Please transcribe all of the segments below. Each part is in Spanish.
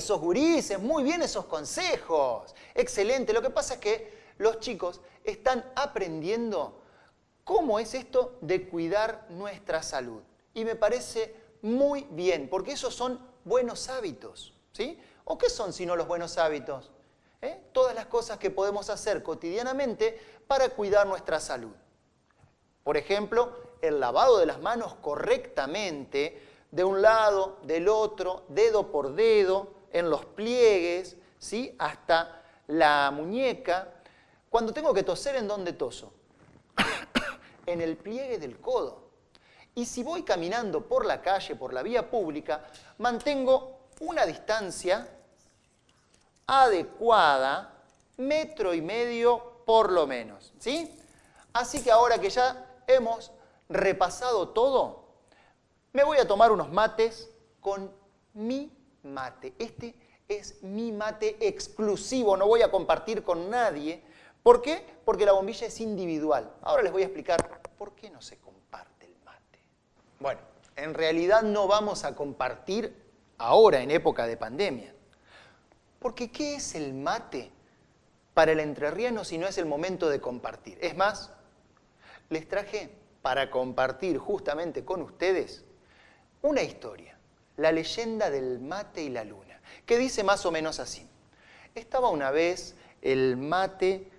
Esos gurises, muy bien esos consejos. Excelente. Lo que pasa es que los chicos están aprendiendo cómo es esto de cuidar nuestra salud. Y me parece muy bien, porque esos son buenos hábitos. ¿sí? ¿O qué son si no los buenos hábitos? ¿Eh? Todas las cosas que podemos hacer cotidianamente para cuidar nuestra salud. Por ejemplo, el lavado de las manos correctamente, de un lado, del otro, dedo por dedo, en los pliegues, ¿sí? hasta la muñeca. Cuando tengo que toser, ¿en dónde toso? en el pliegue del codo. Y si voy caminando por la calle, por la vía pública, mantengo una distancia adecuada, metro y medio por lo menos. ¿sí? Así que ahora que ya hemos repasado todo, me voy a tomar unos mates con mi mate. Este es mi mate exclusivo, no voy a compartir con nadie. ¿Por qué? Porque la bombilla es individual. Ahora les voy a explicar por qué no se comparte el mate. Bueno, en realidad no vamos a compartir ahora en época de pandemia. Porque ¿qué es el mate para el entrerriano si no es el momento de compartir? Es más, les traje para compartir justamente con ustedes una historia, la leyenda del mate y la luna, que dice más o menos así. Estaba una vez el mate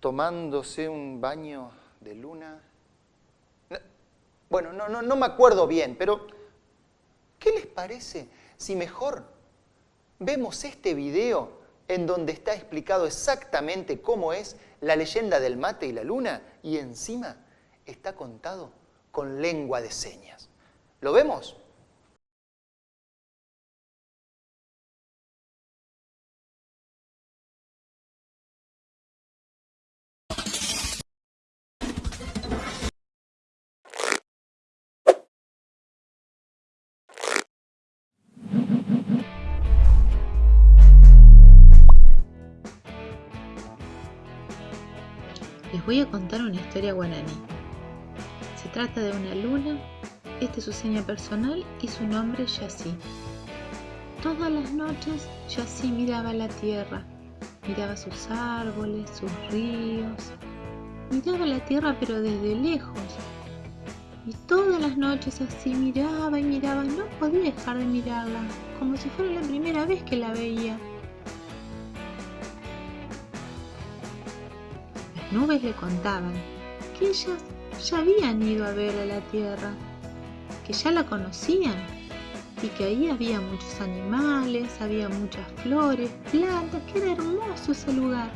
tomándose un baño de luna. Bueno, no, no, no me acuerdo bien, pero ¿qué les parece si mejor vemos este video en donde está explicado exactamente cómo es la leyenda del mate y la luna y encima está contado con lengua de señas. ¿Lo vemos? Voy a contar una historia guaraní. Se trata de una luna, esta es su seña personal y su nombre Yassi. Todas las noches Yassi miraba la tierra, miraba sus árboles, sus ríos, miraba la tierra pero desde lejos. Y todas las noches así miraba y miraba, no podía dejar de mirarla, como si fuera la primera vez que la veía. Nubes le contaban que ellas ya habían ido a ver a la tierra, que ya la conocían y que ahí había muchos animales, había muchas flores, plantas, que era hermoso ese lugar,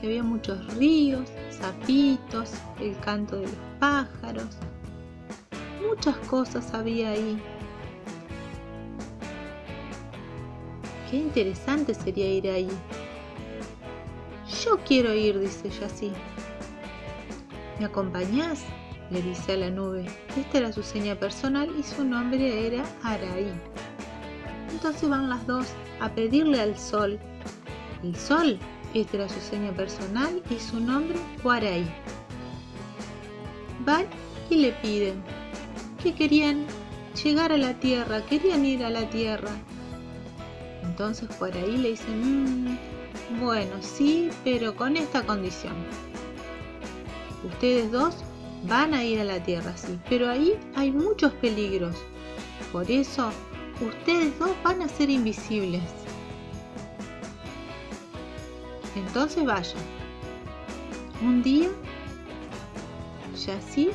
que había muchos ríos, sapitos, el canto de los pájaros, muchas cosas había ahí. Qué interesante sería ir ahí, yo quiero ir, dice así. ¿Me acompañás? le dice a la nube. Esta era su seña personal y su nombre era Araí. Entonces van las dos a pedirle al sol. El sol, esta era su seña personal y su nombre Guaraí. Van y le piden que querían llegar a la tierra, querían ir a la tierra. Entonces Guaraí le dice, mmm, bueno, sí, pero con esta condición. Ustedes dos van a ir a la Tierra, sí, pero ahí hay muchos peligros. Por eso, ustedes dos van a ser invisibles. Entonces vayan. Un día, Yassi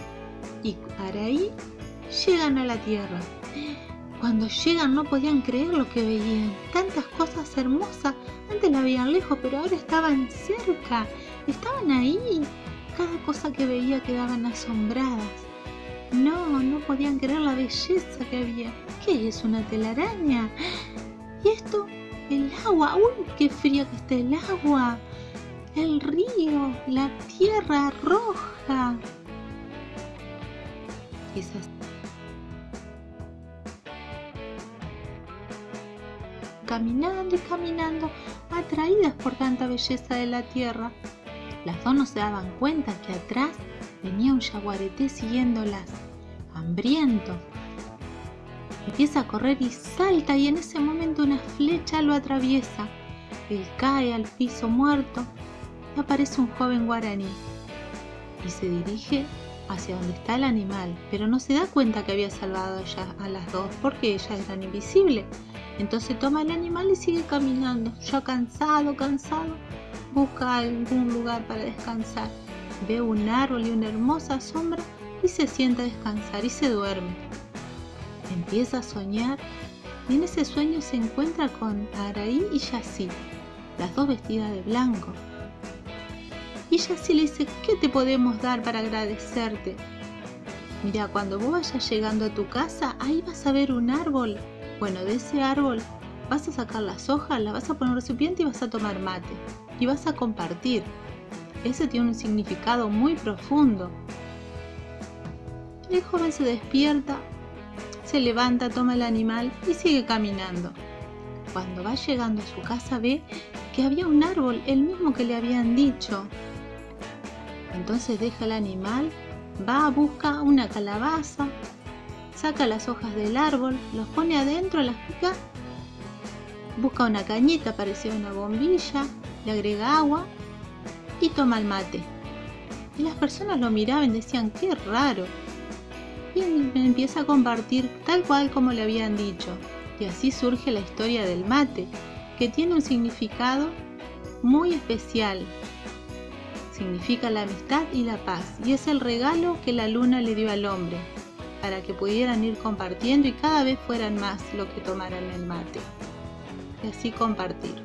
y Araí llegan a la Tierra. Cuando llegan no podían creer lo que veían. Tantas cosas hermosas antes la veían lejos, pero ahora estaban cerca. Estaban ahí. Cada cosa que veía quedaban asombradas. No, no podían creer la belleza que había. ¿Qué es una telaraña? ¿Y esto? El agua. ¡Uy, qué fría que está el agua! El río, la tierra roja. Esas caminando y caminando, atraídas por tanta belleza de la tierra. Las dos no se daban cuenta que atrás venía un yaguareté siguiéndolas, hambriento. Empieza a correr y salta y en ese momento una flecha lo atraviesa. Él cae al piso muerto y aparece un joven guaraní y se dirige hacia donde está el animal, pero no se da cuenta que había salvado a las dos porque ellas eran invisibles. Entonces toma el animal y sigue caminando, ya cansado, cansado, busca algún lugar para descansar. Ve un árbol y una hermosa sombra y se sienta a descansar y se duerme. Empieza a soñar y en ese sueño se encuentra con Araí y Yassi, las dos vestidas de blanco. Y Yassi le dice, ¿qué te podemos dar para agradecerte? Mira, cuando vos vayas llegando a tu casa, ahí vas a ver un árbol. Bueno, de ese árbol vas a sacar las hojas, las vas a poner en un recipiente y vas a tomar mate. Y vas a compartir. Ese tiene un significado muy profundo. El joven se despierta, se levanta, toma el animal y sigue caminando. Cuando va llegando a su casa ve que había un árbol, el mismo que le habían dicho. Entonces deja el animal, va, a buscar una calabaza, saca las hojas del árbol, los pone adentro, las pica, busca una cañita parecida a una bombilla, le agrega agua y toma el mate. Y las personas lo miraban y decían, qué raro. Y empieza a compartir tal cual como le habían dicho. Y así surge la historia del mate, que tiene un significado muy especial significa la amistad y la paz y es el regalo que la luna le dio al hombre para que pudieran ir compartiendo y cada vez fueran más lo que tomaran el mate y así compartir.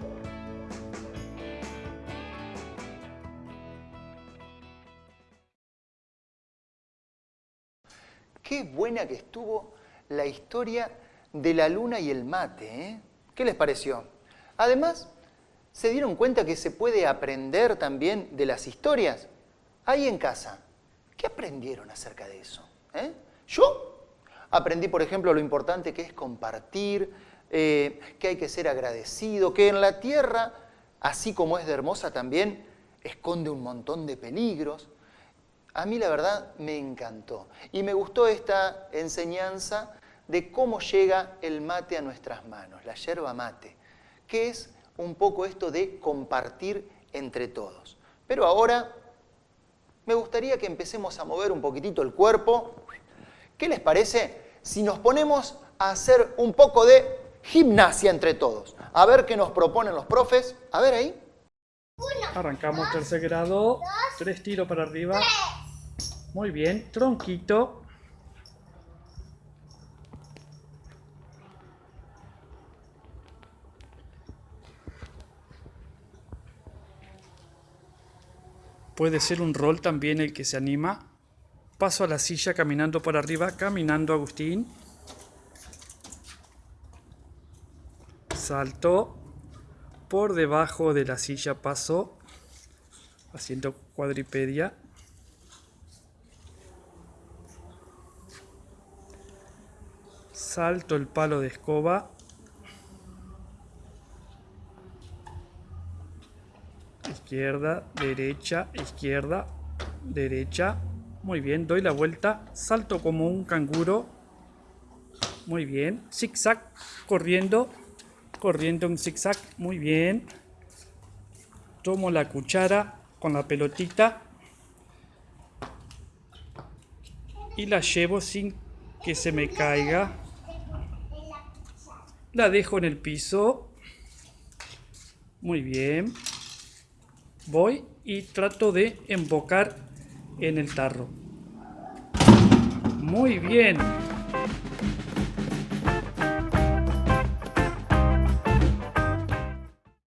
Qué buena que estuvo la historia de la luna y el mate, ¿eh? ¿Qué les pareció? Además, ¿Se dieron cuenta que se puede aprender también de las historias? Ahí en casa, ¿qué aprendieron acerca de eso? ¿Eh? Yo aprendí, por ejemplo, lo importante que es compartir, eh, que hay que ser agradecido, que en la tierra, así como es de hermosa también, esconde un montón de peligros. A mí la verdad me encantó y me gustó esta enseñanza de cómo llega el mate a nuestras manos, la yerba mate, que es un poco esto de compartir entre todos. Pero ahora me gustaría que empecemos a mover un poquitito el cuerpo. ¿Qué les parece si nos ponemos a hacer un poco de gimnasia entre todos? A ver qué nos proponen los profes. A ver ahí. Arrancamos tercer grado. tres tiros para arriba. Muy bien. Tronquito. Puede ser un rol también el que se anima. Paso a la silla caminando por arriba, caminando Agustín. Salto. Por debajo de la silla paso. Haciendo cuadripedia. Salto el palo de escoba. Izquierda, derecha, izquierda, derecha. Muy bien, doy la vuelta, salto como un canguro. Muy bien, zigzag, corriendo, corriendo en zigzag. Muy bien. Tomo la cuchara con la pelotita y la llevo sin que se me caiga. La dejo en el piso. Muy bien voy y trato de embocar en el tarro. Muy bien.